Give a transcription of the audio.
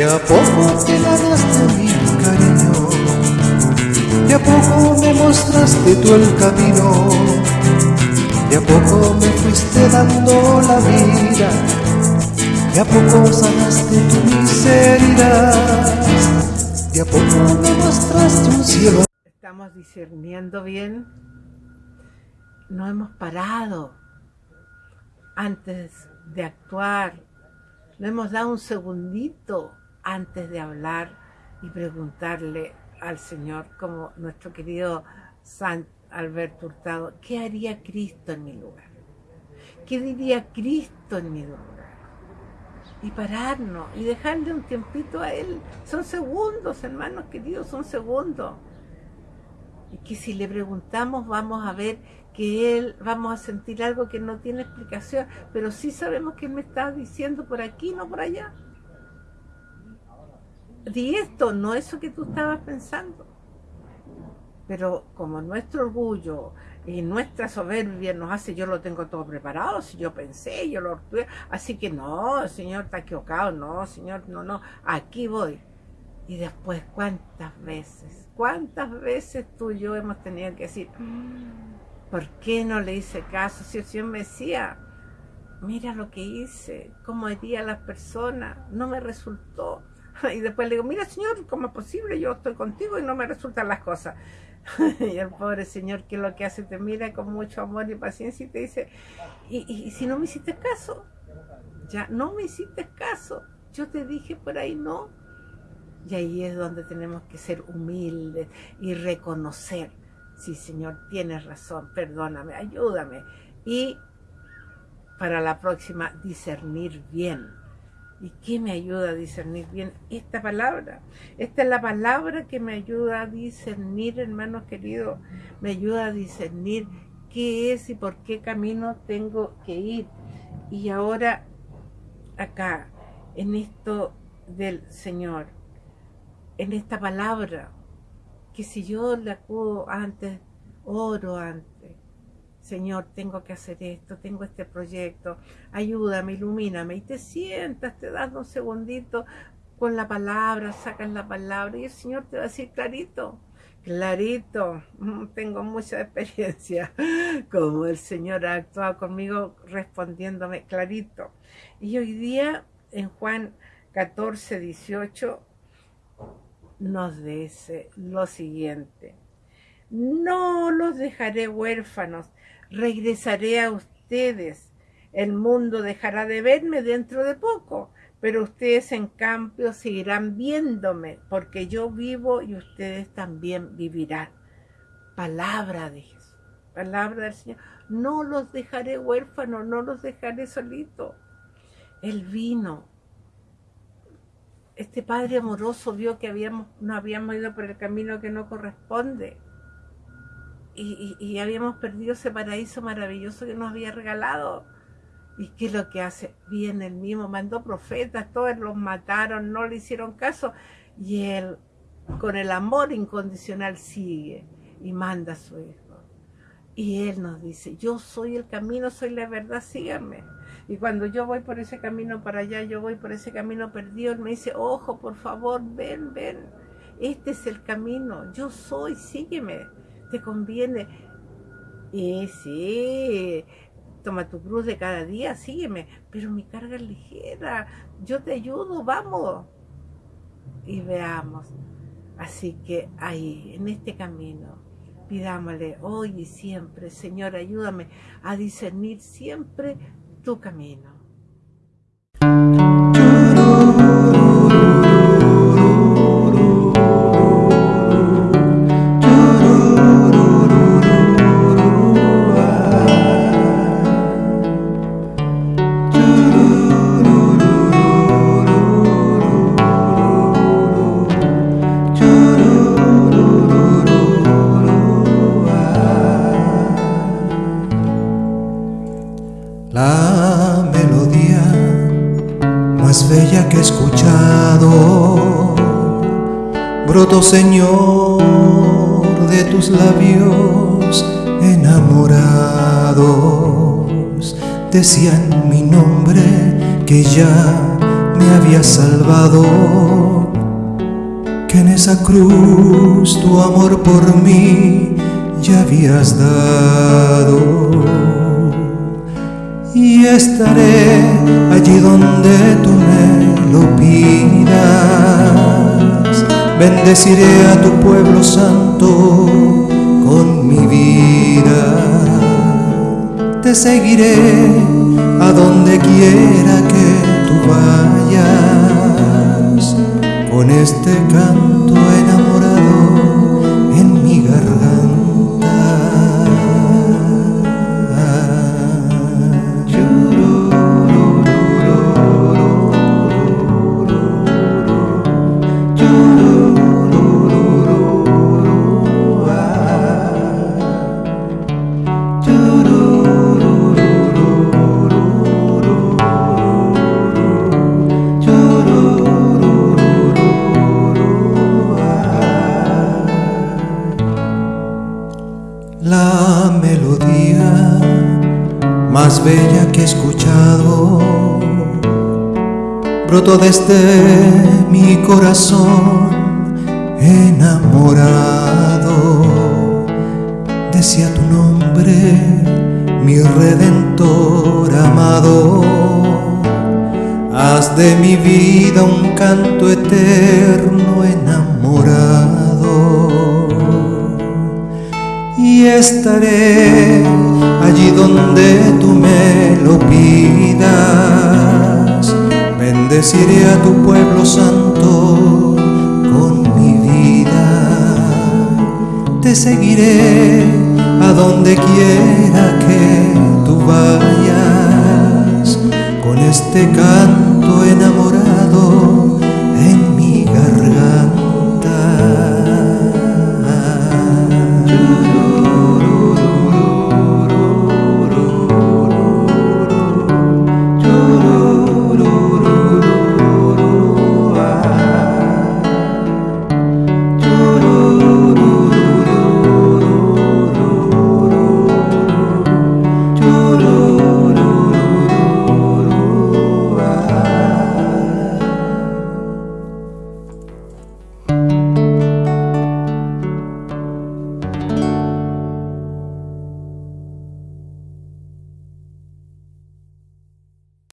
De a poco te ganaste mi cariño, de a poco me mostraste tú el camino, de a poco me fuiste dando la vida, de a poco sanaste tu miseria, de a poco me mostraste un cielo. Estamos discerniendo bien, no hemos parado antes de actuar, no hemos dado un segundito antes de hablar y preguntarle al Señor, como nuestro querido San Alberto Hurtado, ¿qué haría Cristo en mi lugar? ¿Qué diría Cristo en mi lugar? Y pararnos y dejarle un tiempito a Él. Son segundos, hermanos queridos, son segundos. Y que si le preguntamos vamos a ver que Él, vamos a sentir algo que no tiene explicación, pero sí sabemos que Él me está diciendo por aquí, no por allá di esto, no eso que tú estabas pensando. Pero como nuestro orgullo y nuestra soberbia nos hace, yo lo tengo todo preparado, si yo pensé, yo lo así que no, Señor está equivocado, no, Señor, no, no, aquí voy. Y después, ¿cuántas veces, cuántas veces tú y yo hemos tenido que decir, ¿por qué no le hice caso? Si el Señor me decía, mira lo que hice, cómo hería a las personas, no me resultó. Y después le digo, mira señor, ¿cómo es posible? Yo estoy contigo y no me resultan las cosas. y el pobre señor que lo que hace te mira con mucho amor y paciencia y te dice, ¿y, si no me hiciste caso? Ya, no me hiciste caso. Yo te dije por ahí no. Y ahí es donde tenemos que ser humildes y reconocer, sí Señor, tienes razón, perdóname, ayúdame. Y para la próxima discernir bien ¿Y qué me ayuda a discernir bien? Esta palabra. Esta es la palabra que me ayuda a discernir, hermanos queridos. Me ayuda a discernir qué es y por qué camino tengo que ir. Y ahora, acá, en esto del Señor, en esta palabra, que si yo le acudo antes, oro antes, Señor, tengo que hacer esto, tengo este proyecto, ayúdame, ilumíname. Y te sientas, te das un segundito con la palabra, sacas la palabra y el Señor te va a decir clarito, clarito, mm, tengo mucha experiencia, como el Señor ha actuado conmigo respondiéndome clarito. Y hoy día en Juan 14, 18 nos dice lo siguiente, no los dejaré huérfanos, regresaré a ustedes. El mundo dejará de verme dentro de poco, pero ustedes en cambio seguirán viéndome, porque yo vivo y ustedes también vivirán. Palabra de Jesús, palabra del Señor. No los dejaré huérfanos, no los dejaré solitos. Él vino. Este Padre amoroso vio que habíamos, no habíamos ido por el camino que no corresponde y, habíamos perdido ese paraíso maravilloso que nos había regalado. ¿Y qué es lo que hace? Viene el mismo, mandó profetas, todos los mataron, no le hicieron caso. Y él, con el amor incondicional, sigue y manda a su hijo. Y él nos dice, yo soy el camino, soy la verdad, síganme. Y cuando yo voy por ese camino para allá, yo voy por ese camino perdido, él me dice, ojo, por favor, ven, ven. Este es el camino, yo soy, sígueme te conviene. Y sí, toma tu cruz de cada día, sígueme, pero mi carga es ligera, yo te ayudo, vamos. Y veamos. Así que ahí, en este camino, pidámosle hoy y siempre, Señor, ayúdame a discernir siempre tu camino. Señor, de tus labios enamorados. Decían mi nombre que ya me había salvado, que en esa cruz tu amor por mí ya habías dado. Y estaré allí donde tú me lo pidas, bendeciré a tu pueblo santo con mi vida. Te seguiré a donde quiera que tú vayas, con este canto enamorado bella que he escuchado brotó desde mi corazón enamorado. Decía tu nombre, mi redentor amado. Haz de mi vida un canto eterno enamorado estaré allí donde tú me lo pidas. Bendeciré a tu pueblo santo con mi vida. Te seguiré a donde quiera que tú vayas con este canto enamorado